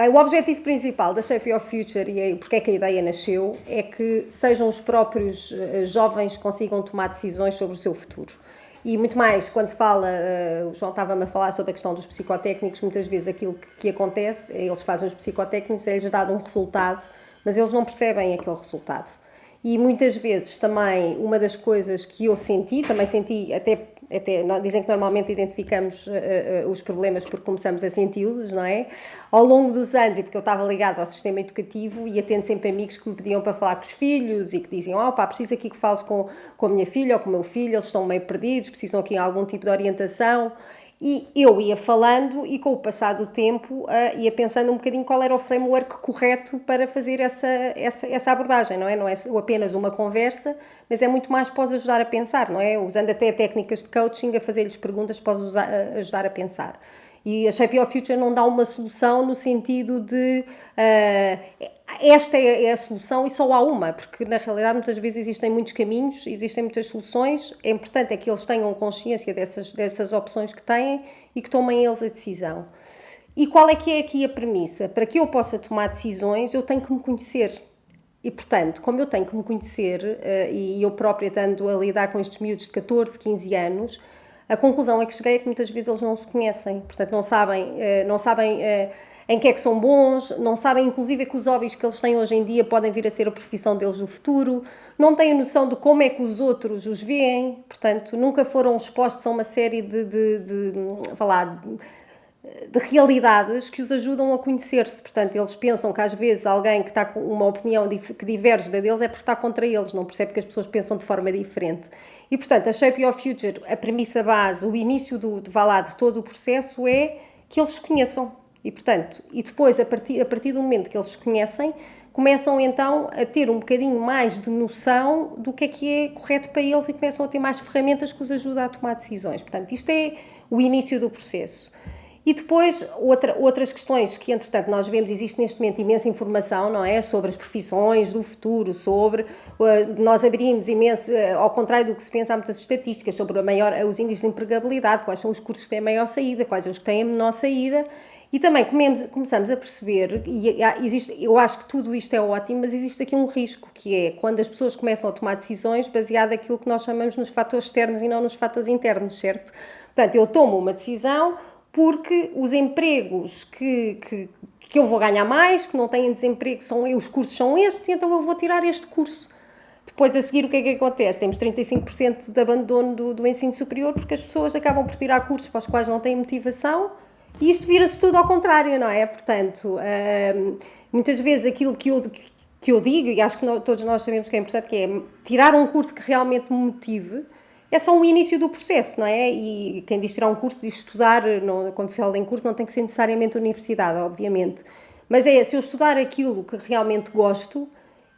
Bem, o objetivo principal da Shape Your Future e porque é que a ideia nasceu é que sejam os próprios uh, jovens que consigam tomar decisões sobre o seu futuro. E muito mais, quando se fala, uh, o João estava-me a falar sobre a questão dos psicotécnicos, muitas vezes aquilo que, que acontece, é eles fazem os psicotécnicos, é-lhes dado um resultado, mas eles não percebem aquele resultado. E muitas vezes também, uma das coisas que eu senti, também senti até até dizem que normalmente identificamos uh, uh, os problemas porque começamos a senti-los, não é? Ao longo dos anos, e porque eu estava ligado ao sistema educativo e atendo sempre amigos que me pediam para falar com os filhos e que diziam, oh pá, preciso aqui que fales com, com a minha filha ou com o meu filho, eles estão meio perdidos, precisam aqui de algum tipo de orientação. E eu ia falando e com o passar do tempo uh, ia pensando um bocadinho qual era o framework correto para fazer essa, essa, essa abordagem, não é? Não é apenas uma conversa, mas é muito mais os ajudar a pensar, não é? Usando até técnicas de coaching, a fazer-lhes perguntas para os ajudar a pensar. E a Shape Your Future não dá uma solução no sentido de uh, esta é a solução e só há uma, porque na realidade muitas vezes existem muitos caminhos, existem muitas soluções. É importante é que eles tenham consciência dessas, dessas opções que têm e que tomem eles a decisão. E qual é que é aqui a premissa? Para que eu possa tomar decisões, eu tenho que me conhecer. E, portanto, como eu tenho que me conhecer, uh, e eu própria estando a lidar com estes miúdos de 14, 15 anos, a conclusão é que cheguei é que muitas vezes eles não se conhecem, portanto não sabem, eh, não sabem eh, em que é que são bons, não sabem inclusive que os hobbies que eles têm hoje em dia podem vir a ser a profissão deles no futuro, não têm noção de como é que os outros os veem, portanto nunca foram expostos a uma série de, de, de, de de realidades que os ajudam a conhecer-se. Portanto, eles pensam que às vezes alguém que está com uma opinião que diverge da deles é porque está contra eles, não percebe que as pessoas pensam de forma diferente. E, portanto, a Shape Your Future, a premissa base, o início do, de, lá, de todo o processo é que eles se conheçam. E, portanto, e depois, a partir, a partir do momento que eles se conhecem, começam então a ter um bocadinho mais de noção do que é que é correto para eles e começam a ter mais ferramentas que os ajudam a tomar decisões. Portanto, isto é o início do processo. E depois, outra, outras questões que, entretanto, nós vemos, existe neste momento imensa informação, não é? Sobre as profissões do futuro, sobre. Uh, nós abrimos imenso, uh, ao contrário do que se pensa, há muitas estatísticas sobre a maior, os índices de empregabilidade, quais são os cursos que têm a maior saída, quais os que têm a menor saída. E também comemos, começamos a perceber, e existe, eu acho que tudo isto é ótimo, mas existe aqui um risco, que é quando as pessoas começam a tomar decisões baseado naquilo que nós chamamos nos fatores externos e não nos fatores internos, certo? Portanto, eu tomo uma decisão porque os empregos que, que, que eu vou ganhar mais, que não têm desemprego, são, os cursos são estes, então eu vou tirar este curso. Depois, a seguir, o que é que acontece? Temos 35% de abandono do, do ensino superior porque as pessoas acabam por tirar cursos para os quais não têm motivação e isto vira-se tudo ao contrário, não é? Portanto, muitas vezes aquilo que eu, que eu digo, e acho que todos nós sabemos que é importante, que é tirar um curso que realmente me motive, é só um início do processo, não é? E quem diz tirar um curso diz estudar, quando fala em curso, não tem que ser necessariamente universidade, obviamente. Mas é, se eu estudar aquilo que realmente gosto,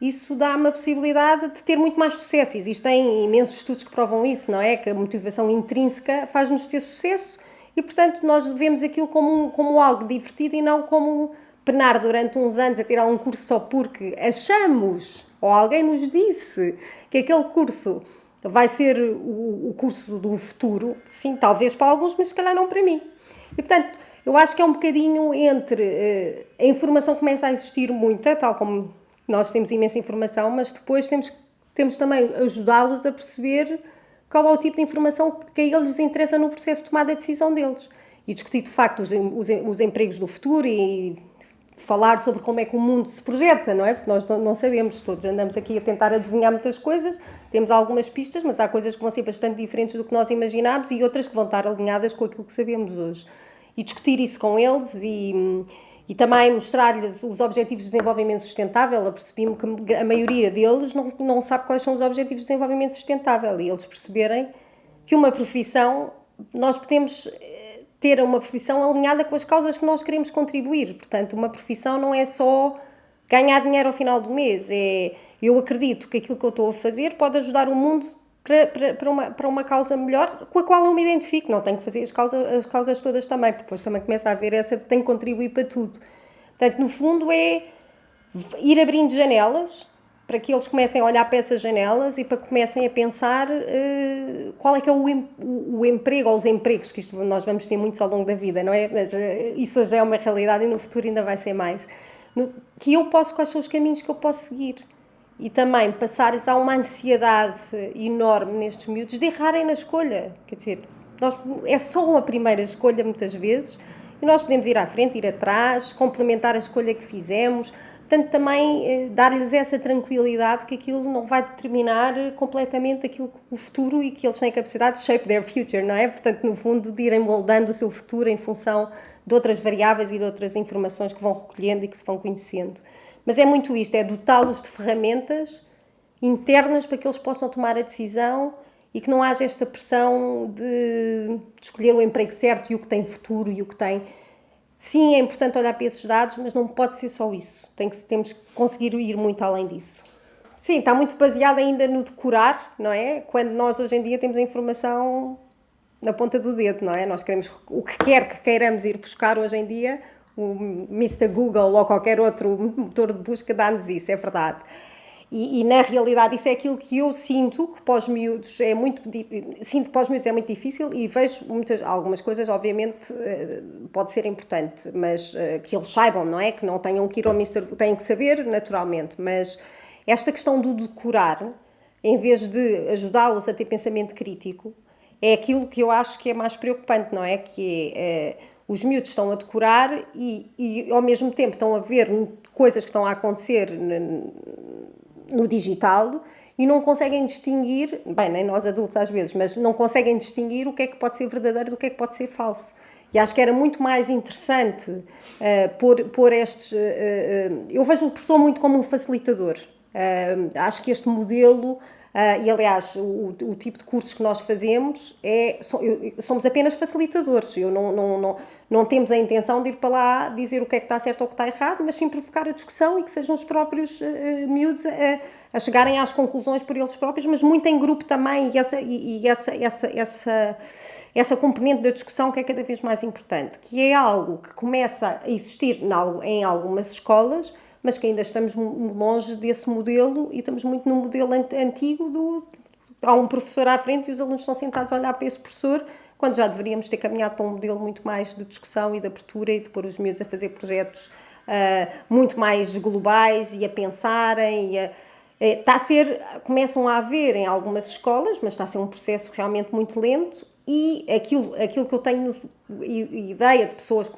isso dá-me a possibilidade de ter muito mais sucesso. Existem imensos estudos que provam isso, não é? Que a motivação intrínseca faz-nos ter sucesso e, portanto, nós vemos aquilo como, como algo divertido e não como penar durante uns anos a tirar um curso só porque achamos, ou alguém nos disse, que aquele curso vai ser o, o curso do futuro, sim, talvez para alguns, mas se calhar não para mim. E portanto, eu acho que é um bocadinho entre uh, a informação começa a existir muita, tal como nós temos imensa informação, mas depois temos, temos também ajudá-los a perceber qual é o tipo de informação que a eles interessa no processo de tomada de decisão deles. E discutir de facto os, os, os empregos do futuro e falar sobre como é que o mundo se projeta, não é? Porque nós não sabemos, todos andamos aqui a tentar adivinhar muitas coisas, temos algumas pistas, mas há coisas que vão ser bastante diferentes do que nós imaginámos e outras que vão estar alinhadas com aquilo que sabemos hoje. E discutir isso com eles e, e também mostrar-lhes os Objetivos de Desenvolvimento Sustentável. Eu percebi-me que a maioria deles não, não sabe quais são os Objetivos de Desenvolvimento Sustentável e eles perceberem que uma profissão, nós podemos ter uma profissão alinhada com as causas que nós queremos contribuir. Portanto, uma profissão não é só ganhar dinheiro ao final do mês, é eu acredito que aquilo que eu estou a fazer pode ajudar o mundo para, para, para, uma, para uma causa melhor com a qual eu me identifico. Não tenho que fazer as causas, as causas todas também, porque depois também começa a haver essa que tem que contribuir para tudo. Portanto, no fundo, é ir abrindo janelas para que eles comecem a olhar para essas janelas e para que comecem a pensar uh, qual é que é o, em, o, o, emprego ou os empregos, que isto nós vamos ter muitos ao longo da vida, não é? Mas, uh, isso já é uma realidade e no futuro ainda vai ser mais. No, que eu posso, quais são os caminhos que eu posso seguir? E também passar-lhes a uma ansiedade enorme nestes miúdos de errarem na escolha. Quer dizer, nós, é só uma primeira escolha muitas vezes e nós podemos ir à frente, ir atrás, complementar a escolha que fizemos, Portanto, também eh, dar-lhes essa tranquilidade que aquilo não vai determinar completamente aquilo o futuro e que eles têm capacidade de shape their future, não é? Portanto, no fundo, de irem moldando o seu futuro em função de outras variáveis e de outras informações que vão recolhendo e que se vão conhecendo. Mas é muito isto, é dotá-los de ferramentas internas para que eles possam tomar a decisão e que não haja esta pressão de, de escolher o emprego certo e o que tem futuro e o que tem Sim, é importante olhar para esses dados, mas não pode ser só isso. Tem que, temos que conseguir ir muito além disso. Sim, está muito baseado ainda no decorar, não é? Quando nós hoje em dia temos a informação na ponta do dedo, não é? Nós queremos o que quer que queiramos ir buscar hoje em dia, o Mr. Google ou qualquer outro motor de busca dá-nos isso, é verdade. E, e, na realidade isso é aquilo que eu sinto que pós miúdos é muito sinto que pós miúdos é muito difícil e vejo muitas algumas coisas obviamente eh, pode ser importante mas eh, que eles saibam não é que não tenham que ir ao Mister têm que saber naturalmente mas esta questão do decorar em vez de ajudá-los a ter pensamento crítico é aquilo que eu acho que é mais preocupante não é que é, é os miúdos estão a decorar e, e ao mesmo tempo estão a ver coisas que estão a acontecer no digital e não conseguem distinguir, bem, nem nós adultos às vezes, mas não conseguem distinguir o que é que pode ser verdadeiro do que é que pode ser falso. E acho que era muito mais interessante uh, pôr, pôr estes. Uh, uh, eu vejo o professor muito como um facilitador. acho que este modelo Uh, e aliás, o, o, tipo de cursos que nós fazemos é somos apenas facilitadores. Eu não, não, não, não temos a intenção de ir para lá dizer o que é que está certo ou o que está errado, mas sim provocar a discussão e que sejam os próprios uh, miúdos a, a, chegarem às conclusões por eles próprios, mas muito em grupo também, e essa, e, e essa, essa, essa, essa componente da discussão que é cada vez mais importante, que é algo que começa a existir em algumas escolas, mas que ainda estamos longe desse modelo e estamos muito no modelo antigo do há um professor à frente e os alunos estão sentados a olhar para esse professor, quando já deveríamos ter caminhado para um modelo muito mais de discussão e de abertura e de pôr os miúdos a fazer projetos uh, muito mais globais e a pensarem e a, é, está a ser, começam a haver em algumas escolas, mas está a ser um processo realmente muito lento e aquilo, aquilo que eu tenho ideia de pessoas que,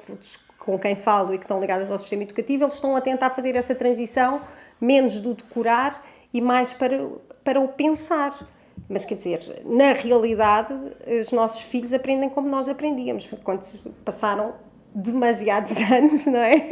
com quem falo e que estão ligadas ao sistema educativo, eles estão a tentar fazer essa transição menos do decorar e mais para, para o pensar. Mas quer dizer, na realidade, os nossos filhos aprendem como nós aprendíamos, quando passaram demasiados anos, não é?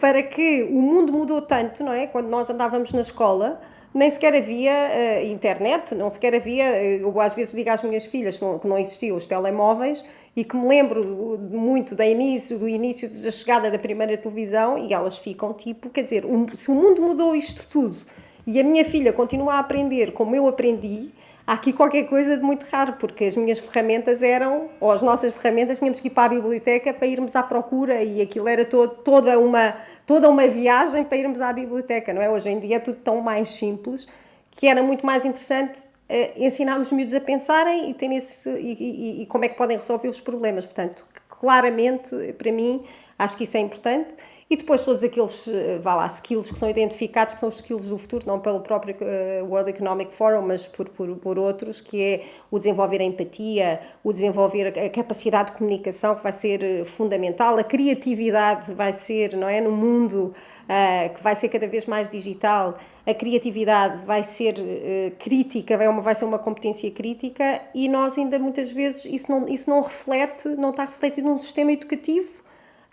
Para que o mundo mudou tanto, não é? Quando nós andávamos na escola, nem sequer havia uh, internet, não sequer havia, eu às vezes digo às minhas filhas que não, que não existiam os telemóveis e que me lembro muito do início, do início da chegada da primeira televisão e elas ficam tipo, quer dizer, um, se o mundo mudou isto tudo e a minha filha continua a aprender como eu aprendi, há aqui qualquer coisa de muito raro, porque as minhas ferramentas eram, ou as nossas ferramentas, tínhamos que ir para a biblioteca para irmos à procura e aquilo era todo, toda, uma, toda uma viagem para irmos à biblioteca, não é? Hoje em dia é tudo tão mais simples que era muito mais interessante uh, ensinar os miúdos a pensarem e, ter esse, e, e, e como é que podem resolver os problemas. Portanto, claramente, para mim, acho que isso é importante. E depois todos aqueles, eh, vá lá, skills que são identificados, que são os skills do futuro, não pelo próprio uh, World Economic Forum, mas por, por, por, outros, que é o desenvolver a empatia, o desenvolver a capacidade de comunicação, que vai ser eh, fundamental, a criatividade vai ser, não é, no mundo uh, que vai ser cada vez mais digital, a criatividade vai ser uh, crítica, vai, uma, vai ser uma competência crítica e nós ainda muitas vezes isso não, isso não reflete, não está refletido num sistema educativo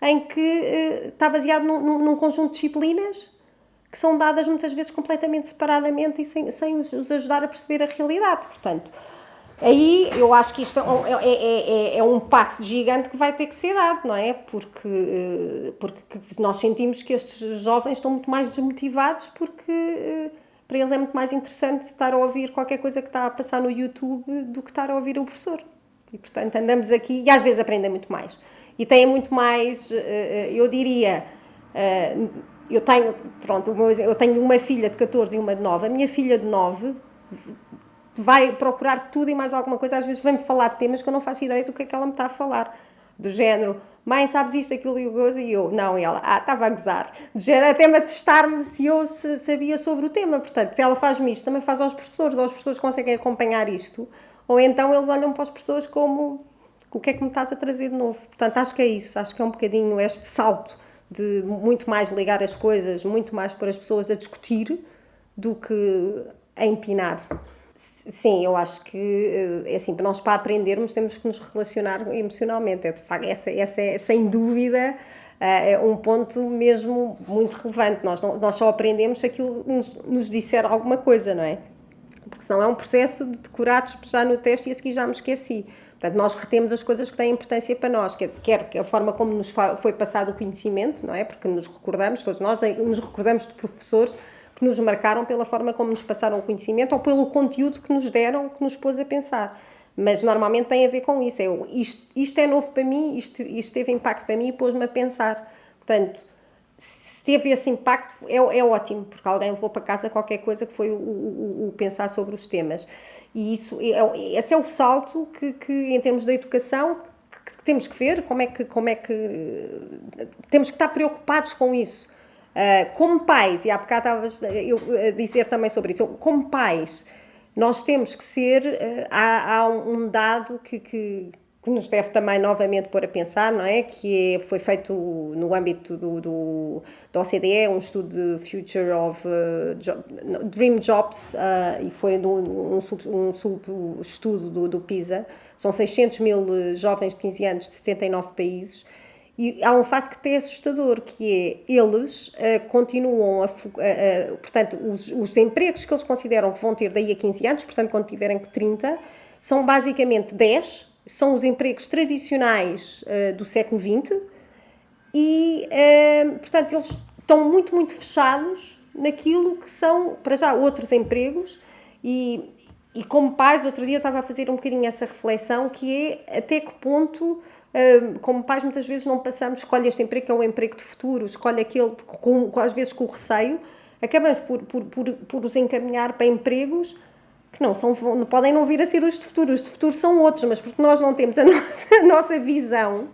em que uh, está baseado num, num, conjunto de disciplinas que são dadas muitas vezes completamente separadamente e sem, sem os, ajudar a perceber a realidade. Portanto, aí eu acho que isto é, é, é, é, um passo gigante que vai ter que ser dado, não é? Porque, eh, porque nós sentimos que estes jovens estão muito mais desmotivados porque eh, para eles é muito mais interessante estar a ouvir qualquer coisa que está a passar no YouTube do que estar a ouvir o professor. E, portanto, andamos aqui e às vezes aprendem muito mais e têm muito mais, eh, eh, eu diria, eh, eu tenho, pronto, eu tenho uma filha de 14 e uma de 9. A minha filha de 9 vai procurar tudo e mais alguma coisa. Às vezes vem-me falar de temas que eu não faço ideia do que é que ela me está a falar. Do género, mãe, sabes isto, aquilo e o gozo? E eu, não. E ela, ah, estava a gozar. Do género, até-me a testar-me se eu sabia sobre o tema. Portanto, se ela faz-me isto, também faz aos professores. Ou os professores conseguem acompanhar isto. Ou então eles olham para as pessoas como, o que é que me estás a trazer de novo? Portanto, acho que é isso. Acho que é um bocadinho este salto de muito mais ligar as coisas, muito mais pôr as pessoas a discutir do que a empinar. Sim, eu acho que é assim, nós para aprendermos temos que nos relacionar emocionalmente. É de facto, essa, essa é sem dúvida eh, é um ponto mesmo muito relevante. Nós, não, nós só aprendemos se aquilo nos, nos disser alguma coisa, não é? Porque senão é um processo de decorar, despejar no teste e a seguir já me esqueci. Portanto, nós retemos as coisas que têm importância para nós, quer, quer a forma como nos foi passado o conhecimento, não é? Porque nos recordamos, todos nós nos recordamos de professores que nos marcaram pela forma como nos passaram o conhecimento ou pelo conteúdo que nos deram, que nos pôs a pensar. Mas normalmente tem a ver com isso. É, isto, isto é novo para mim, isto, isto teve impacto para mim e pôs-me a pensar. Portanto, se teve esse impacto, é, é ótimo, porque alguém levou para casa qualquer coisa que foi o, o, o pensar sobre os temas. E isso, é, esse é o salto que, que em termos da educação, que temos que ver como é que, como é que temos que estar preocupados com isso. Uh, como pais, e há bocado estavas eu a dizer também sobre isso, como pais, nós temos que ser, uh, há, há, um dado que, que, que, nos deve também novamente pôr a pensar, não é? Que é, foi feito no âmbito do, do, do OCDE, um estudo de Future of uh, Job, Dream Jobs, e foi um, um, sub, sub-estudo do, do PISA, são 600 mil jovens de 15 anos de 79 países, e há um facto que é assustador, que é eles uh, continuam a, uh, uh, portanto, os, os, empregos que eles consideram que vão ter daí a 15 anos, portanto, quando tiverem 30, são basicamente 10, são os empregos tradicionais do século XX e, portanto, eles estão muito, muito fechados naquilo que são, para já, outros empregos. E, e como pais, outro dia eu estava a fazer um bocadinho essa reflexão, que é até que ponto como pais muitas vezes não passamos, escolhe este emprego que é o emprego de futuro, escolhe aquele, com, às vezes com receio, acabamos por, por, por, por os encaminhar para empregos que não são, podem não vir a ser os de futuro, os de futuro são outros, mas porque nós não temos a nossa, a nossa visão,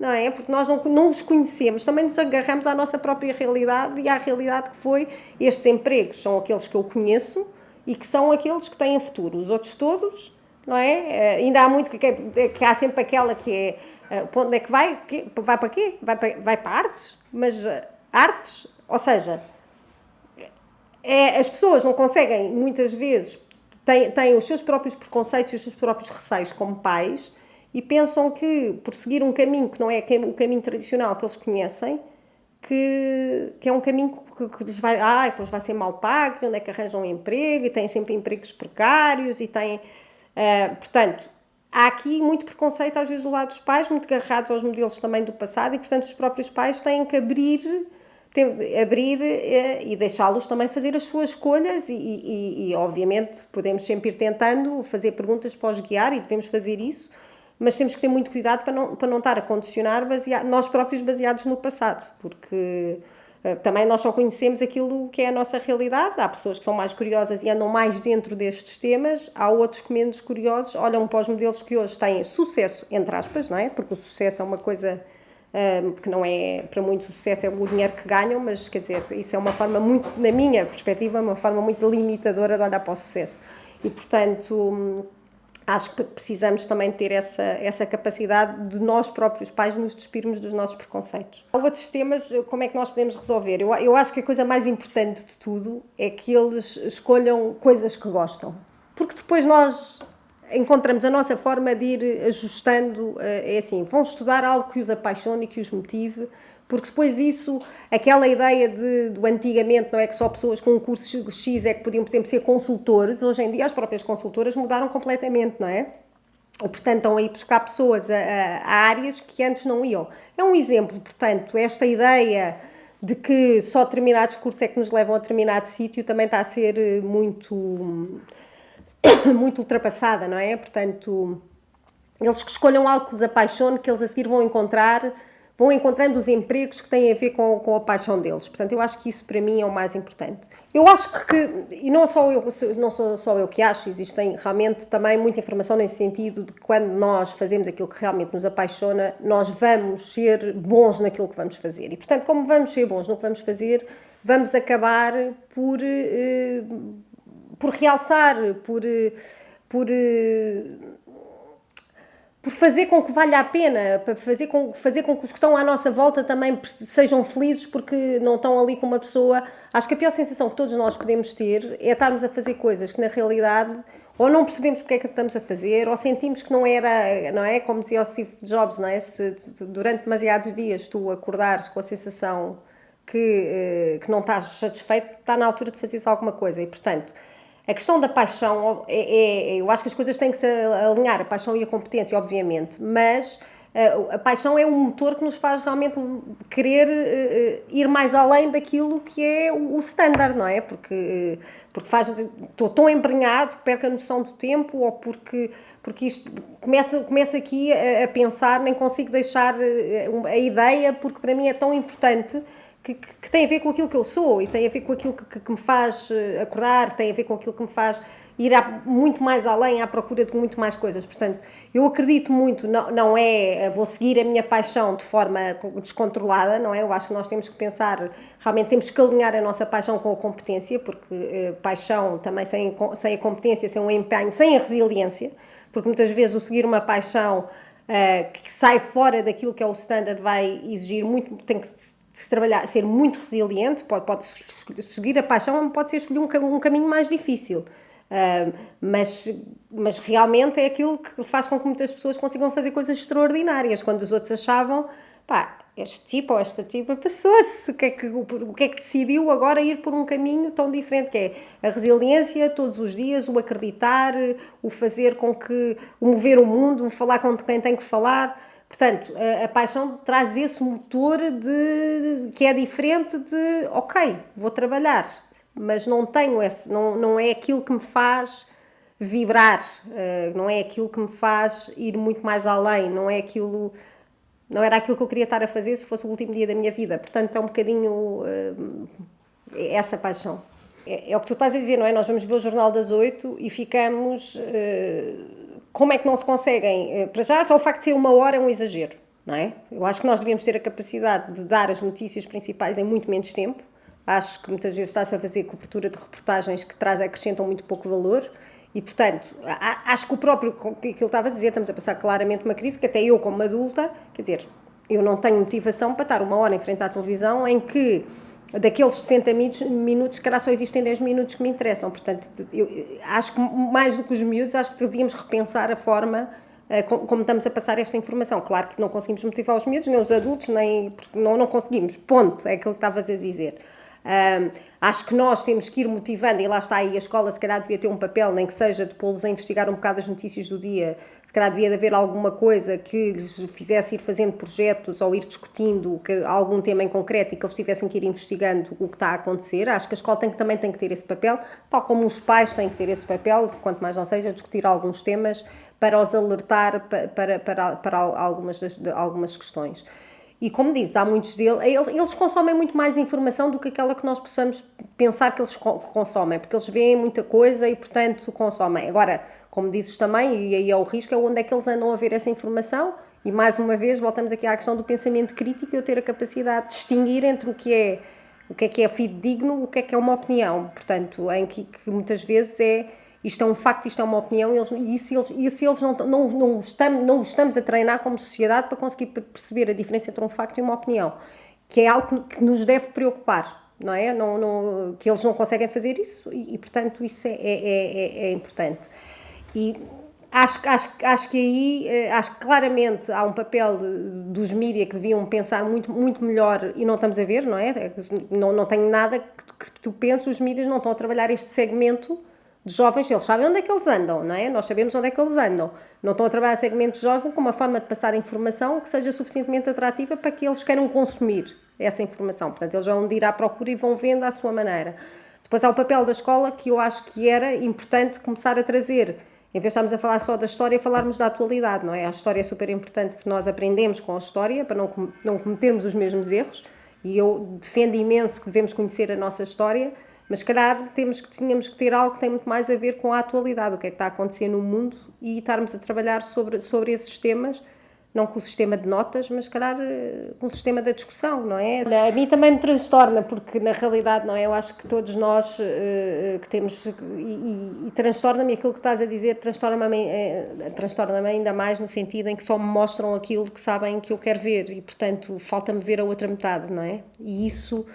não é? Porque nós não, não os conhecemos, também nos agarramos à nossa própria realidade e à realidade que foi estes empregos são aqueles que eu conheço e que são aqueles que têm futuro, os outros todos, não é? Eh, ainda há muito que, que há sempre aquela que é Uh, onde é que vai? Vai para quê? Vai para, vai para artes? Mas uh, artes, ou seja, é, as pessoas não conseguem, muitas vezes, têm, têm os seus próprios preconceitos e os seus próprios receios como pais e pensam que, por seguir um caminho que não é o caminho tradicional que eles conhecem, que, que é um caminho que, que lhes vai, ah, depois vai ser mal pago, onde é que arranjam um emprego, e têm sempre empregos precários, e têm, uh, portanto, há aqui muito preconceito às vezes do lado dos pais, muito agarrados aos modelos também do passado e, portanto, os próprios pais têm que abrir, abrir eh, e deixá-los também fazer as suas escolhas e, e, e, obviamente, podemos sempre ir tentando fazer perguntas para os guiar e devemos fazer isso, mas temos que ter muito cuidado para não, para não estar a condicionar baseado, nós próprios baseados no passado, porque eh, também nós só conhecemos aquilo que é a nossa realidade. Há pessoas que são mais curiosas e andam mais dentro destes temas, há outros que menos curiosos olham para os modelos que hoje têm sucesso, entre aspas, não é? Porque o sucesso é uma coisa que não é, para muito sucesso é o dinheiro que ganham, mas quer dizer, isso é uma forma muito, na minha perspectiva, uma forma muito limitadora de olhar para o sucesso. E portanto acho que precisamos também ter essa, essa capacidade de nós próprios pais nos despirmos dos nossos preconceitos. Há outros temas, como é que nós podemos resolver? Eu, eu acho que a coisa mais importante de tudo é que eles escolham coisas que gostam. Porque depois nós encontramos a nossa forma de ir ajustando, eh, é assim, vão estudar algo que os apaixone e que os motive, porque depois isso, aquela ideia de, do antigamente, não é que só pessoas com um curso X é que podiam, por exemplo, ser consultores, hoje em dia as próprias consultoras mudaram completamente, não é? E, portanto, estão aí buscar pessoas a, a, a áreas que antes não iam. É um exemplo, portanto, esta ideia de que só determinados cursos é que nos levam a determinado sítio também está a ser eh, muito, muito ultrapassada, não é? Portanto, eles que escolham algo que os apaixone, que eles a seguir vão encontrar vão encontrando os empregos que têm a ver com, com a paixão deles. Portanto, eu acho que isso para mim é o mais importante. Eu acho que, e não só eu, não sou só eu que acho, existem realmente também muita informação nesse sentido de que quando nós fazemos aquilo que realmente nos apaixona, nós vamos ser bons naquilo que vamos fazer. E, portanto, como vamos ser bons no que vamos fazer, vamos acabar por, eh, por realçar, por, eh, por eh, por fazer com que valha a pena, para fazer com, fazer com que os que estão à nossa volta também sejam felizes porque não estão ali com uma pessoa. Acho que a pior sensação que todos nós podemos ter é estarmos a fazer coisas que na realidade ou não percebemos porque é que estamos a fazer, ou sentimos que não era, não é? Como dizia o Steve Jobs, não é? Se durante demasiados dias tu acordares com a sensação que, eh, que não estás satisfeito, está na altura de fazeres alguma coisa. E, portanto, a questão da paixão, é, é, eu acho que as coisas têm que se alinhar, a paixão e a competência, obviamente, mas a, a paixão é um motor que nos faz realmente querer uh, ir mais além daquilo que é o, standard, não é? Porque, porque faz, estou tão embrenhado que perco a noção do tempo ou porque, porque isto começa, começa aqui a, a pensar, nem consigo deixar a ideia, porque para mim é tão importante que, que, tem a ver com aquilo que eu sou e tem a ver com aquilo que, que, me faz eh, acordar, tem a ver com aquilo que me faz ir a, muito mais além, à procura de muito mais coisas. Portanto, eu acredito muito, não, não é eh, vou seguir a minha paixão de forma descontrolada, não é? Eu acho que nós temos que pensar, realmente temos que alinhar a nossa paixão com a competência, porque eh, paixão também sem, sem a competência, sem o empenho, sem a resiliência, porque muitas vezes o seguir uma paixão uh, que sai fora daquilo que é o standard vai exigir muito, tem que se trabalhar, ser muito resiliente, pode, pode seguir a paixão, pode ser escolher um, um caminho mais difícil. Uh, mas, mas realmente é aquilo que faz com que muitas pessoas consigam fazer coisas extraordinárias, quando os outros achavam, pá, este tipo ou esta tipo passou-se, o que, é que, o que é que decidiu agora ir por um caminho tão diferente, que é a resiliência todos os dias, o acreditar, o fazer com que, o mover o mundo, o falar com quem tem que falar, Portanto, a, a, paixão traz esse motor de, que é diferente de, ok, vou trabalhar, mas não tenho esse, não, não é aquilo que me faz vibrar, uh, não é aquilo que me faz ir muito mais além, não é aquilo, não era aquilo que eu queria estar a fazer se fosse o último dia da minha vida. Portanto, é um bocadinho uh, essa paixão. É, é, o que tu estás a dizer, não é? Nós vamos ver o Jornal das Oito e ficamos. Como é que não se conseguem? Eh, para já, só o facto de ser uma hora é um exagero, não é? Eu acho que nós devíamos ter a capacidade de dar as notícias principais em muito menos tempo. Acho que muitas vezes está-se a fazer cobertura de reportagens que traz, acrescentam muito pouco valor. E, portanto, acho que o próprio, que ele estava a dizer, estamos a passar claramente uma crise que até eu, como adulta, quer dizer, eu não tenho motivação para estar uma hora em frente à televisão em que daqueles 60 minutos, se calhar só existem 10 minutos que me interessam. Portanto, eu acho que mais do que os miúdos, acho que devíamos repensar a forma como, como, estamos a passar esta informação. Claro que não conseguimos motivar os miúdos, nem os adultos, nem porque não, não conseguimos. Ponto, é aquilo que estavas a dizer. Um, acho que nós temos que ir motivando, e lá está aí a escola, se calhar devia ter um papel, nem que seja de pô-los a investigar um bocado as notícias do dia, se calhar devia haver alguma coisa que lhes fizesse ir fazendo projetos ou ir discutindo que, algum tema em concreto e que eles tivessem que ir investigando o que está a acontecer. Acho que a escola tem, também tem que ter esse papel, tal como os pais têm que ter esse papel, quanto mais não seja, discutir alguns temas para os alertar para, para, para, para algumas, das, algumas questões. E como dizes, há muitos deles, eles, eles, consomem muito mais informação do que aquela que nós possamos pensar que eles consomem, porque eles veem muita coisa e, portanto, consomem. Agora, como dizes também, e aí é o risco, é onde é que eles andam a ver essa informação, e mais uma vez voltamos aqui à questão do pensamento crítico e eu ter a capacidade de distinguir entre o que é o que é que é fidedigno, o que é que é uma opinião. Portanto, em que, que muitas vezes é isto é um facto, isto é uma opinião, eles, e se eles, se eles não, não, não, estamos, não estamos a treinar como sociedade para conseguir perceber a diferença entre um facto e uma opinião, que é algo que nos deve preocupar, não é? Não, não, que eles não conseguem fazer isso e, e portanto, isso é, é, é, é importante. E acho, acho, acho que aí, eh, acho que claramente há um papel dos mídias que deviam pensar muito, muito melhor e não estamos a ver, não é? Não, não tenho nada que, que tu penses, os mídias não estão a trabalhar este segmento de jovens, eles sabem onde é que eles andam, não é? Nós sabemos onde é que eles andam. Não estão a trabalhar segmento jovem com uma forma de passar informação que seja suficientemente atrativa para que eles queiram consumir essa informação. Portanto, eles vão ir à procura e vão vendo à sua maneira. Depois há o papel da escola que eu acho que era importante começar a trazer em vez de estarmos a falar só da história, falarmos da atualidade, não é? A história é super importante porque nós aprendemos com a história para não cometermos os mesmos erros e eu defendo imenso que devemos conhecer a nossa história, mas se calhar temos que, tínhamos que ter algo que tem muito mais a ver com a atualidade, o que é que está a acontecer no mundo e estarmos a trabalhar sobre, sobre esses temas não com o sistema de notas, mas se calhar eh, com o sistema da discussão, não é? A mim também me transtorna, porque na realidade, não é? Eu acho que todos nós uh, que temos, e, e, e transtorna-me aquilo que estás a dizer, transtorna-me uh, transtorna ainda mais no sentido em que só me mostram aquilo que sabem que eu quero ver e, portanto, falta-me ver a outra metade, não é? E isso.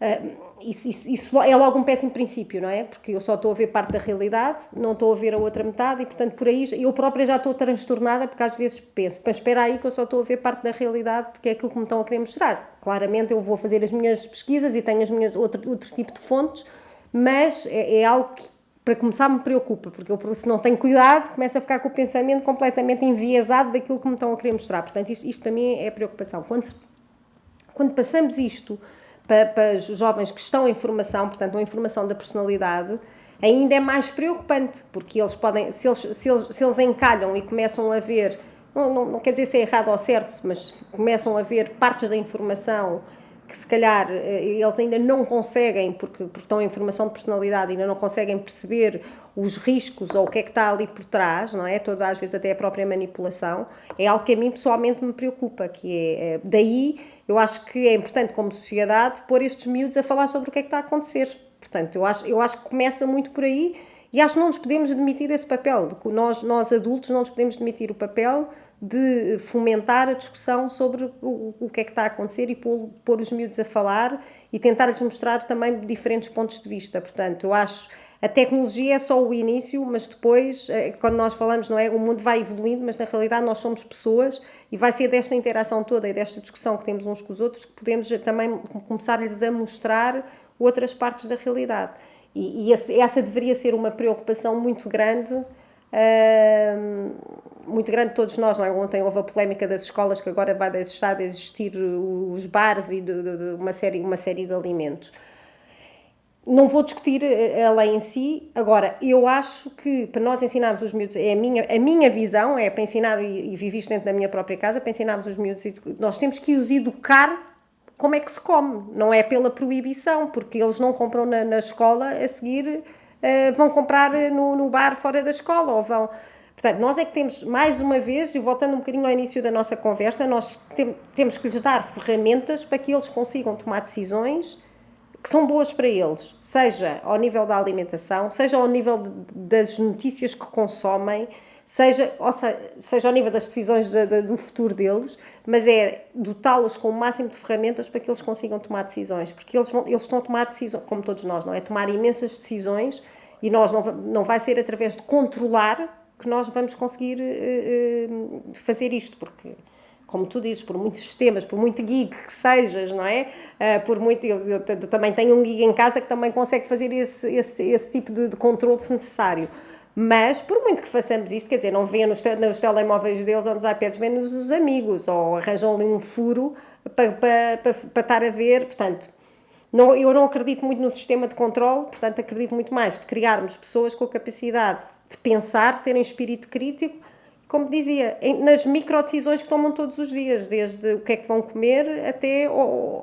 Uh, isso, isso, isso, é logo um péssimo princípio, não é? Porque eu só estou a ver parte da realidade, não estou a ver a outra metade e, portanto, por aí eu própria já estou transtornada porque às vezes penso, mas espera aí que eu só estou a ver parte da realidade que é aquilo que me estão a querer mostrar. Claramente eu vou fazer as minhas pesquisas e tenho as minhas outro, outro tipo de fontes, mas é, é algo que para começar me preocupa, porque eu se não tenho cuidado começo a ficar com o pensamento completamente enviesado daquilo que me estão a querer mostrar. Portanto, isto, isto para mim é preocupação. Quando, quando passamos isto para, para os jovens que estão em formação, portanto, uma informação da personalidade, ainda é mais preocupante, porque eles podem, se eles, se eles, se eles encalham e começam a ver, não, não, não quer dizer se é errado ou certo, mas começam a ver partes da informação que se calhar eh, eles ainda não conseguem, porque, porque estão em formação de personalidade, ainda não conseguem perceber os riscos ou o que é que está ali por trás, não é? Toda às vezes até a própria manipulação, é algo que a mim pessoalmente me preocupa, que é, é daí eu acho que é importante, como sociedade, pôr estes miúdos a falar sobre o que é que está a acontecer. Portanto, eu acho, eu acho que começa muito por aí e acho que não nos podemos demitir esse papel. Nós, nós adultos, não nos podemos demitir o papel de fomentar a discussão sobre o, o que é que está a acontecer e pôr, pôr os miúdos a falar e tentar-lhes mostrar também diferentes pontos de vista. Portanto, eu acho a tecnologia é só o início, mas depois, eh, quando nós falamos, não é? O mundo vai evoluindo, mas na realidade nós somos pessoas e vai ser desta interação toda e desta discussão que temos uns com os outros que podemos também começar-lhes a mostrar outras partes da realidade. E, e esse, essa deveria ser uma preocupação muito grande, muito grande de todos nós. Não é? Ontem houve a polémica das escolas que agora vai deixar de existir os bares e de, de, de uma, série, uma série de alimentos não vou discutir eh, a lei em si, agora, eu acho que para nós ensinarmos os miúdos, é a minha, a minha visão, é para ensinar, e, e vivi isto dentro da minha própria casa, para ensinarmos os miúdos, nós temos que os educar como é que se come, não é pela proibição, porque eles não compram na, na escola, a seguir uh, vão comprar no, no bar fora da escola, ou vão... Portanto, nós é que temos, mais uma vez, e voltando um bocadinho ao início da nossa conversa, nós tem, temos que lhes dar ferramentas para que eles consigam tomar decisões que são boas para eles, seja ao nível da alimentação, seja ao nível de, das notícias que consomem, seja, ou seja, seja ao nível das decisões de, de, do futuro deles, mas é dotá-los com o máximo de ferramentas para que eles consigam tomar decisões, porque eles, vão, eles estão a tomar decisões, como todos nós, não é? Tomar imensas decisões e nós não, não vai ser através de controlar que nós vamos conseguir uh, fazer isto, porque como tu dizes, por muitos sistemas, por muito geek que sejas, não é? Uh, por muito, eu, eu, eu, também tenho um geek em casa que também consegue fazer esse, esse, esse tipo de, de controle se necessário. Mas, por muito que façamos isto, quer dizer, não vêem nos, nos telemóveis deles ou nos iPads, vêem nos os amigos, ou arranjam ali um furo para, para, para, para estar a ver, portanto... Não, eu não acredito muito no sistema de controle, portanto acredito muito mais de criarmos pessoas com a capacidade de pensar, terem espírito crítico como dizia, nas micro decisões que tomam todos os dias, desde o que é que vão comer até oh,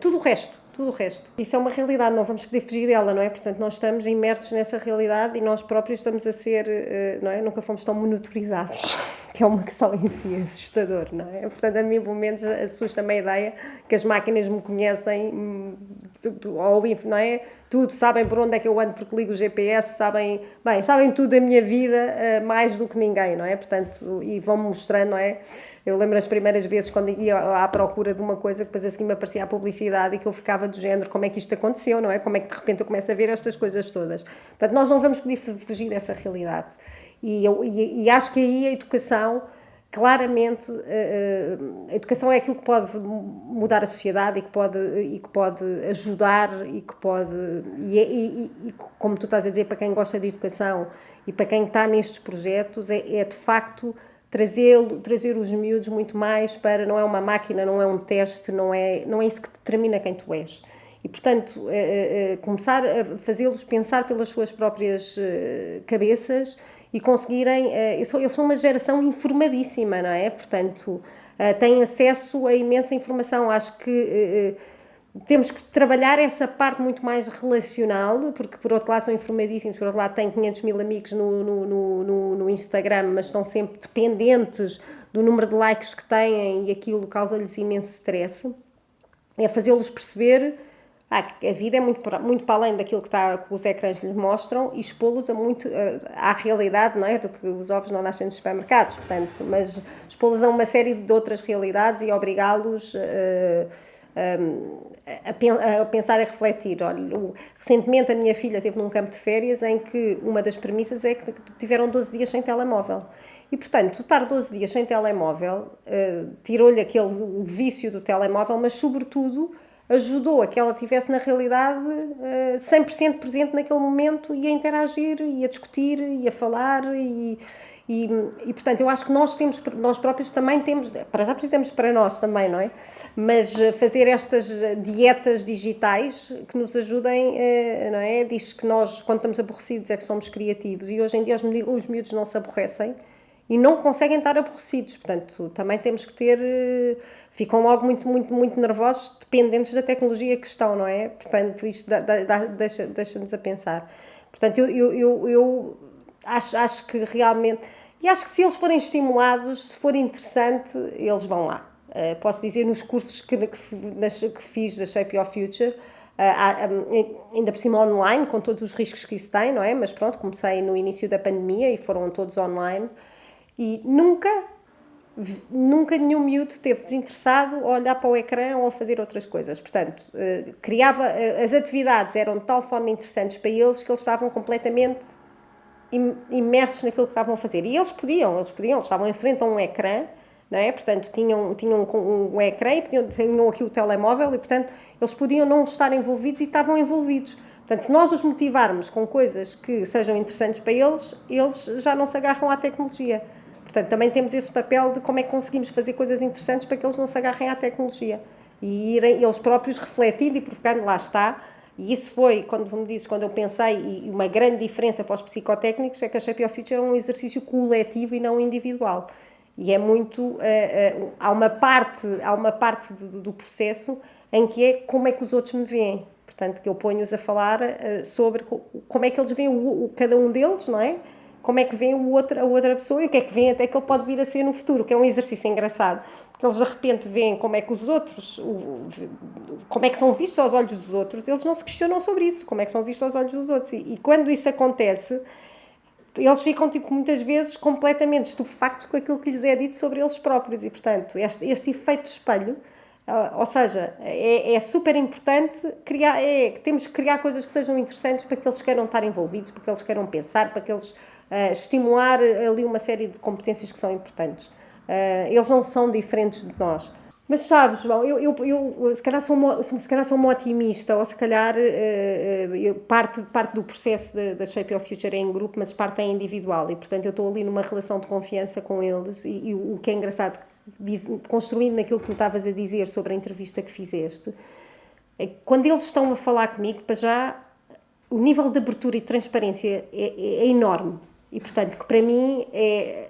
tudo o resto. Tudo o resto. Isso é uma realidade, não vamos poder fugir dela, não é? Portanto, nós estamos imersos nessa realidade e nós próprios estamos a ser, eh, não é? Nunca fomos tão monitorizados, que é uma questão em si assustador, não é? Portanto, a mim, pelo menos, assusta-me a ideia que as máquinas me conhecem, ou, não é? Tudo, sabem por onde é que eu ando porque ligo o GPS, sabem, bem, sabem tudo da minha vida, eh, mais do que ninguém, não é? Portanto, e vão-me mostrando, não é? Eu lembro as primeiras vezes quando ia à procura de uma coisa que depois a seguir me aparecia a publicidade e que eu ficava do género, como é que isto aconteceu, não é? Como é que de repente eu começo a ver estas coisas todas. Portanto, nós não vamos poder fugir dessa realidade. E, eu, e, e acho que aí a educação, claramente, eh, eh, a educação é aquilo que pode mudar a sociedade e que pode, e que pode ajudar e que pode, e, e, e como tu estás a dizer, para quem gosta de educação e para quem está nestes projetos, é, é de facto trazer, trazer os miúdos muito mais para, não é uma máquina, não é um teste, não é, não é isso que determina quem tu és. E, portanto, é, é, começar a fazê-los pensar pelas suas próprias cabeças e conseguirem. Eles são uma geração informadíssima, não é? Portanto, uh, têm acesso a imensa informação. Acho que temos que trabalhar essa parte muito mais relacional, porque por outro lado são informadíssimos, por outro lado têm 500 mil amigos no, no, no, no Instagram, mas estão sempre dependentes do número de likes que têm e aquilo causa-lhes imenso stress. É fazê-los perceber a vida é muito, muito para além daquilo que, está, que os ecrãs lhes mostram e expô-los a muito, à realidade, não é? Do que os ovos não nascem nos supermercados, portanto, mas expô-los a uma série de outras realidades e obrigá-los. Uh, a, pensar e refletir. Olha, recentemente a minha filha esteve num campo de férias em que uma das premissas é que tiveram 12 dias sem telemóvel. E, portanto, estar 12 dias sem telemóvel tirou-lhe aquele vício do telemóvel, mas, sobretudo, ajudou a que ela tivesse, na realidade, uh, 100% presente naquele momento e a interagir, e a discutir, e a falar, e, e, e, portanto, eu acho que nós temos, nós próprios também temos, para já precisamos para nós também, não é? Mas eh, fazer estas dietas digitais que nos ajudem, eh, não é? Diz que nós, quando estamos aborrecidos, é que somos criativos e hoje em dia os, os miúdos não se aborrecem e não conseguem estar aborrecidos, portanto, também temos que ter, eh, ficam logo muito, muito, muito nervosos, dependentes da tecnologia que estão, não é? Portanto, isto deixa-nos deixa a pensar. Portanto, eu, eu, eu, eu acho, acho que realmente. E acho que se eles forem estimulados, se for interessante, eles vão lá. Uh, posso dizer, nos cursos que, que, que fiz da Shape Your Future, uh, ainda por cima online, com todos os riscos que isso tem, não é? Mas pronto, comecei no início da pandemia e foram todos online. E nunca, nunca nenhum miúdo esteve desinteressado a olhar para o ecrã ou a fazer outras coisas. Portanto, uh, criava, as atividades eram de tal forma interessantes para eles que eles estavam completamente imersos naquilo que estavam a fazer. E eles podiam, eles podiam, eles estavam em frente a um ecrã, não é? Portanto, tinham, tinham um, um ecrã e tinham, tinham aqui o telemóvel e, portanto, eles podiam não estar envolvidos e estavam envolvidos. Portanto, se nós os motivarmos com coisas que sejam interessantes para eles, eles já não se agarram à tecnologia. Portanto, também temos esse papel de como é que conseguimos fazer coisas interessantes para que eles não se agarrem à tecnologia. E irem eles próprios refletindo e provocando, lá está, e isso foi, quando me dizes, quando eu pensei, e uma grande diferença para os psicotécnicos é que a Shape of Future é um exercício coletivo e não individual. E é muito. Uh, uh, há uma parte, há uma parte do, do, processo em que é como é que os outros me veem. Portanto, que eu ponho-os a falar uh, sobre como é que eles veem o, o, cada um deles, não é? Como é que veem o outro, a outra pessoa e o que é que vem até que ele pode vir a ser no futuro, que é um exercício engraçado porque eles de repente veem como é que os outros, como é que são vistos aos olhos dos outros, eles não se questionam sobre isso, como é que são vistos aos olhos dos outros. E, e quando isso acontece, eles ficam, tipo, muitas vezes completamente estupefactos com aquilo que lhes é dito sobre eles próprios. E, portanto, este, este efeito de espelho, uh, ou seja, é, é, super importante criar, é, temos que criar coisas que sejam interessantes para que eles queiram estar envolvidos, para que eles queiram pensar, para que eles uh, estimular ali uma série de competências que são importantes. Uh, eles não são diferentes de nós. Mas sabes, João, eu, eu, eu se, calhar sou uma, se calhar sou uma otimista, ou se calhar uh, parte, parte do processo da Shape of Future é em grupo, mas parte é individual, e portanto eu estou ali numa relação de confiança com eles, e, e o que é engraçado, diz, construindo naquilo que tu estavas a dizer sobre a entrevista que fizeste, é quando eles estão a falar comigo, para já o nível de abertura e transparência é, é, é enorme, e portanto que para mim é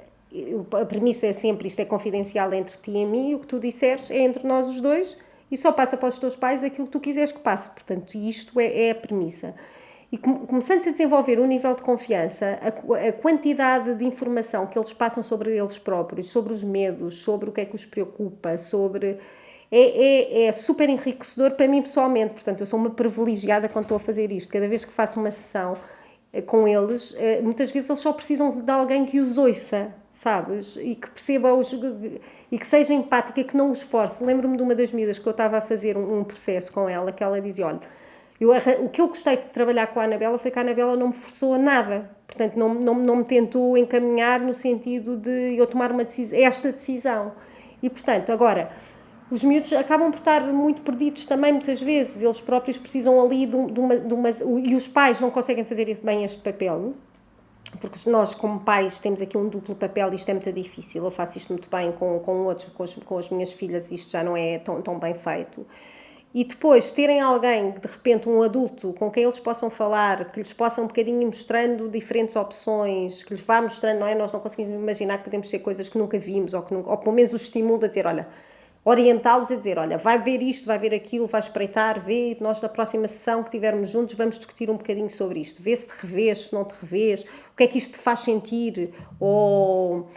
a premissa é sempre isto é confidencial entre ti e mim, e o que tu disseres é entre nós os dois e só passa para os teus pais aquilo que tu quiseres que passe. Portanto, isto é, é a premissa. E começando -se a desenvolver um nível de confiança, a, a, quantidade de informação que eles passam sobre eles próprios, sobre os medos, sobre o que é que os preocupa, sobre. É, é, é super enriquecedor para mim pessoalmente. Portanto, eu sou uma privilegiada quando estou a fazer isto. Cada vez que faço uma sessão com eles, eh, muitas vezes eles só precisam de alguém que os ouça sabes? E que perceba os, e que seja empática, que não os force. Lembro-me de uma das miúdas que eu estava a fazer um processo com ela, que ela dizia: Olha, eu, o que eu gostei de trabalhar com a Anabela foi que a Anabela não me forçou a nada. Portanto, não, não, não me tentou encaminhar no sentido de eu tomar uma decisão, esta decisão. E, portanto, agora, os miúdos acabam por estar muito perdidos também, muitas vezes. Eles próprios precisam ali de, uma, de uma. E os pais não conseguem fazer bem este papel porque nós, como pais, temos aqui um duplo papel e isto é muito difícil. Eu faço isto muito bem com, com outros, com, as, com as minhas filhas, isto já não é tão, tão bem feito. e depois terem alguém, de repente, um adulto com quem eles possam falar, que lhes possa um bocadinho mostrando diferentes opções, que lhes vá mostrando, não é? Nós não conseguimos imaginar que podemos ser coisas que nunca vimos, ou, que nunca, ou pelo menos os estimula a dizer, olha, orientá-los a dizer, olha, vai ver isto, vai ver aquilo, vai espreitar, vê, nós na próxima sessão que tivermos juntos vamos discutir um bocadinho sobre isto, vê se te revês, se não te revês, o que é que isto te faz sentir, ou...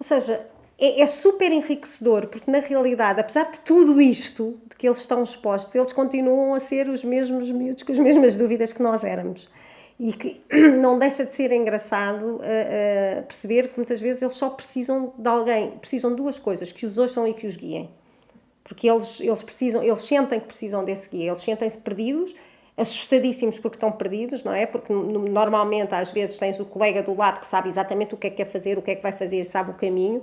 Ou seja, é, é, super enriquecedor, porque na realidade, apesar de tudo isto de que eles estão expostos, eles continuam a ser os mesmos miúdos com as mesmas dúvidas que nós éramos. E que não deixa de ser engraçado uh, uh, perceber que muitas vezes eles só precisam de alguém, precisam de duas coisas, que os ouçam e que os guiem. Porque eles, eles precisam, eles sentem que precisam desse guia, eles sentem-se perdidos, assustadíssimos porque estão perdidos, não é? Porque normalmente às vezes tens o colega do lado que sabe exatamente o que é que quer fazer, o que é que vai fazer, sabe o caminho,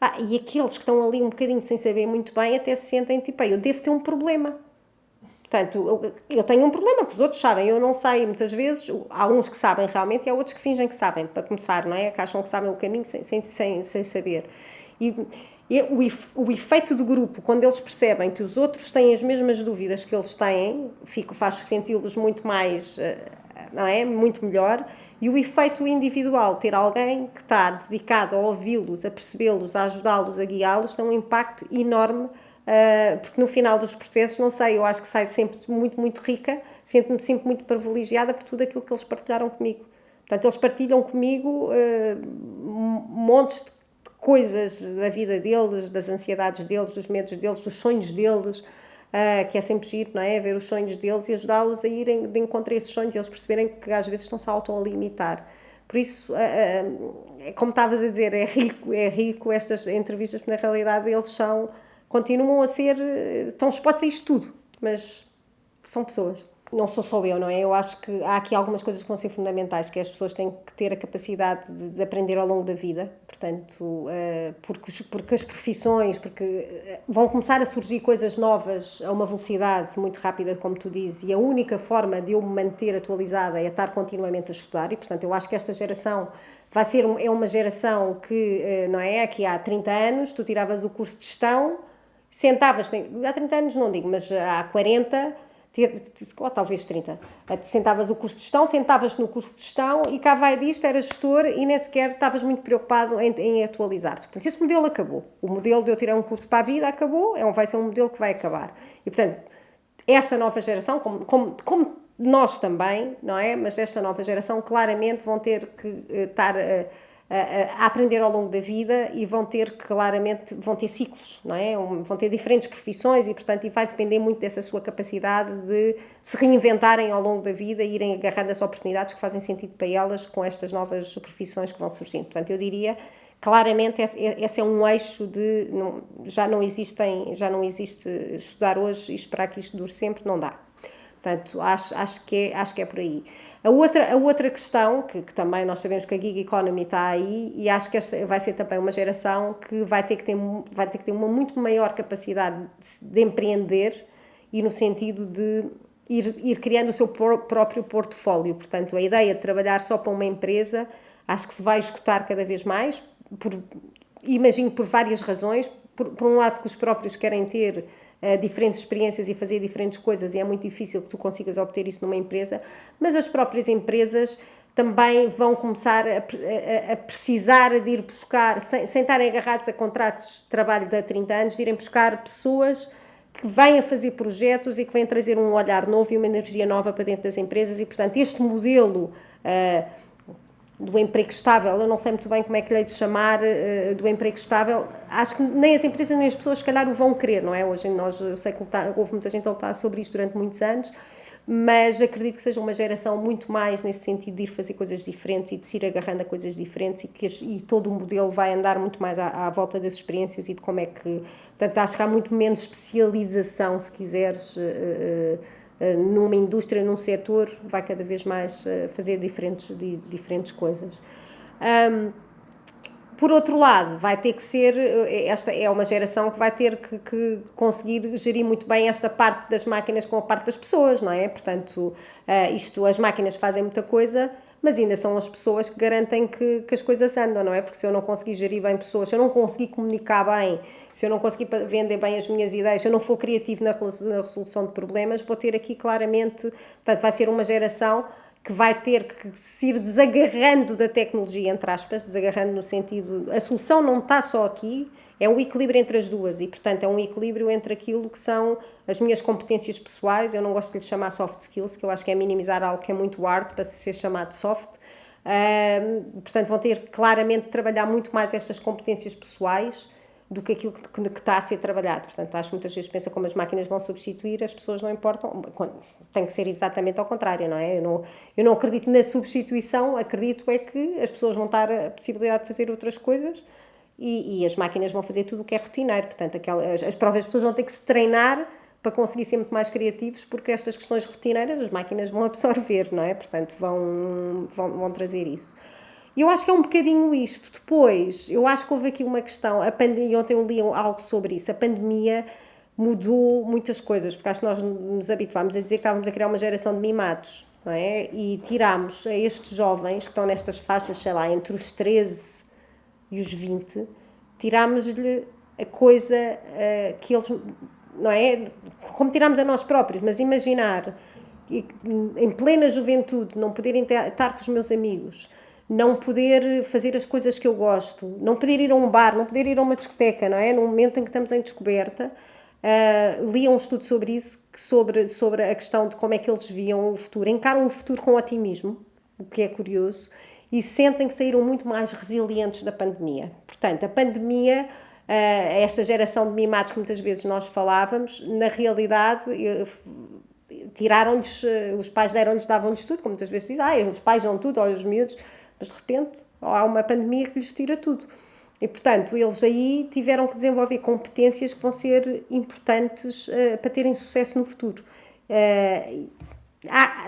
ah, e aqueles que estão ali um bocadinho sem saber muito bem até se sentem tipo, eu devo ter um problema. Portanto, eu, tenho um problema, porque os outros sabem, eu não sei muitas vezes, há uns que sabem realmente e há outros que fingem que sabem, para começar, não é? Que acham que sabem o caminho sem, sem, sem, sem saber. E, e o, o efeito do grupo, quando eles percebem que os outros têm as mesmas dúvidas que eles têm, fico, faz senti-los muito mais, eh, não é? Muito melhor e o efeito individual, ter alguém que está dedicado a ouvi-los, a percebê-los, a ajudá-los, a guiá-los, tem um impacto enorme, porque no final dos processos, não sei, eu acho que saio sempre muito, muito rica, sinto-me sempre muito privilegiada por tudo aquilo que eles partilharam comigo. Portanto, eles partilham comigo uh, montes de coisas da vida deles, das ansiedades deles, dos medos deles, dos sonhos deles, uh, que é sempre giro, não é? Ver os sonhos deles e ajudá-los a irem de encontro a esses sonhos e eles perceberem que às vezes estão-se auto a limitar. Por isso, uh, uh, como estavas a dizer, é rico, é rico estas entrevistas, porque na realidade eles são, continuam a ser, estão expostos a isto tudo, mas são pessoas não sou só eu, não é? Eu acho que há aqui algumas coisas que vão ser fundamentais, que as pessoas têm que ter a capacidade de, de aprender ao longo da vida, portanto, uh, porque, porque as profissões, porque eh, vão começar a surgir coisas novas a uma velocidade muito rápida, como tu dizes, e a única forma de eu me manter atualizada é estar continuamente a estudar, e portanto eu acho que esta geração vai ser, é uma geração que, uh, não é? Aqui há 30 anos, tu tiravas o curso de gestão, sentavas, há 30 anos não digo, mas há 40 ou talvez 30. Sentavas o curso de gestão, sentavas no curso de gestão e cá vai disto, eras gestor e nem sequer estavas muito preocupado em, em atualizar-te. Portanto, esse modelo acabou. O modelo de eu tirar um curso para a vida acabou, é um, vai ser um modelo que vai acabar. E, portanto, esta nova geração, como, como, como nós também, não é? Mas esta nova geração claramente vão ter que uh, estar... Uh, a, aprender ao longo da vida e vão ter claramente vão ter ciclos não é? Vão ter diferentes profissões e portanto e vai depender muito dessa sua capacidade de se reinventarem ao longo da vida e irem agarrando as oportunidades que fazem sentido para elas com estas novas profissões que vão surgindo. Portanto eu diria claramente esse é um eixo de não, já não existem já não existe estudar hoje e esperar que isto dure sempre não dá. Portanto acho acho que é, acho que é por aí a outra, a outra questão, que, que, também nós sabemos que a gig economy está aí, e acho que esta vai ser também uma geração que vai ter que ter, vai ter, que ter uma muito maior capacidade de, de empreender e no sentido de ir, ir criando o seu próprio portfólio. Portanto, a ideia de trabalhar só para uma empresa acho que se vai escutar cada vez mais, por, imagino por várias razões. Por, por um lado, porque os próprios querem ter uh, diferentes experiências e fazer diferentes coisas e é muito difícil que tu consigas obter isso numa empresa, mas as próprias empresas também vão começar a, a, a precisar de ir buscar, sem, sem estarem agarrados a contratos de trabalho de há 30 anos, de irem buscar pessoas que a fazer projetos e que vêm trazer um olhar novo e uma energia nova para dentro das empresas e, portanto, este modelo uh, do emprego estável, eu não sei muito bem como é que lhe hei de chamar uh, do emprego estável, acho que nem as empresas nem as pessoas se calhar o vão querer, não é? Hoje nós, eu sei que houve muita gente a lutar sobre isto durante muitos anos, mas acredito que seja uma geração muito mais nesse sentido de ir fazer coisas diferentes e de se ir agarrando a coisas diferentes e que e todo o modelo vai andar muito mais à, à volta das experiências e de como é que, portanto acho que há muito menos especialização, se quiseres, uh, uh, numa indústria, num setor, vai cada vez mais eh, fazer diferentes, diferentes coisas. Um, por outro lado, vai ter que ser, eh, esta é uma geração que vai ter que, que, conseguir gerir muito bem esta parte das máquinas com a parte das pessoas, não é? Portanto, isto, as máquinas fazem muita coisa, mas ainda são as pessoas que garantem que, que as coisas andam, não é? Porque se eu não conseguir gerir bem pessoas, se eu não conseguir comunicar bem, se eu não conseguir vender bem as minhas ideias, se eu não for criativo na resolução de problemas, vou ter aqui claramente, portanto, vai ser uma geração que vai ter que se ir desagarrando da tecnologia, entre aspas, desagarrando no sentido. A solução não está só aqui, é um equilíbrio entre as duas e, portanto, é um equilíbrio entre aquilo que são as minhas competências pessoais. Eu não gosto de lhe chamar soft skills, que eu acho que é minimizar algo que é muito hard para ser chamado soft. Uh, portanto, vão ter claramente de trabalhar muito mais estas competências pessoais do que aquilo que, que, que, está a ser trabalhado. Portanto, acho que muitas vezes pensa como as máquinas vão substituir, as pessoas não importam, tem que ser exatamente ao contrário, não é? Eu não, eu não acredito na substituição, acredito é que as pessoas vão dar a possibilidade de fazer outras coisas e, e as máquinas vão fazer tudo o que é rotineiro. Portanto, aquelas, as próprias pessoas vão ter que se treinar para conseguir ser muito mais criativos, porque estas questões rotineiras as máquinas vão absorver, não é? Portanto, vão, vão, vão trazer isso. E eu acho que é um bocadinho isto. Depois, eu acho que houve aqui uma questão, a pandemia, ontem eu li algo sobre isso, a pandemia mudou muitas coisas, porque acho que nós nos habituámos a dizer que estávamos a criar uma geração de mimados, não é? E tirámos a estes jovens que estão nestas faixas, sei lá, entre os 13 e os 20, tirámos-lhe a coisa uh, que eles, não é? Como tirámos a nós próprios, mas imaginar em plena juventude não poderem estar com os meus amigos, não poder fazer as coisas que eu gosto, não poder ir a um bar, não poder ir a uma discoteca, não é? No momento em que estamos em descoberta, uh, li um estudo sobre isso, sobre, sobre a questão de como é que eles viam o futuro, encaram o futuro com otimismo, o que é curioso, e sentem que saíram muito mais resilientes da pandemia. Portanto, a pandemia, uh, esta geração de mimados que muitas vezes nós falávamos, na realidade tiraram-lhes, os pais deram-lhes, davam-lhes tudo, como muitas vezes dizem, ah, os pais dão tudo, ou os miúdos, mas de repente há uma pandemia que lhes tira tudo. E, portanto, eles aí tiveram que desenvolver competências que vão ser importantes para terem sucesso no futuro.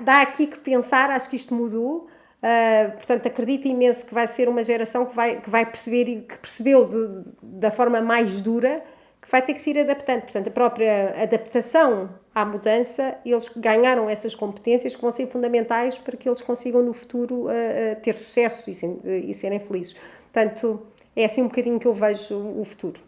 Dá aqui que pensar, acho que isto mudou. Uh, portanto, acredito imenso que vai ser uma geração que vai, que vai perceber e que percebeu de, da forma mais dura que vai ter que se ir adaptando. Portanto, a própria adaptação à mudança, eles ganharam essas competências que vão ser fundamentais para que eles consigam no futuro uh, uh, ter sucesso e, e serem felizes. Portanto, é assim um bocadinho que eu vejo o futuro.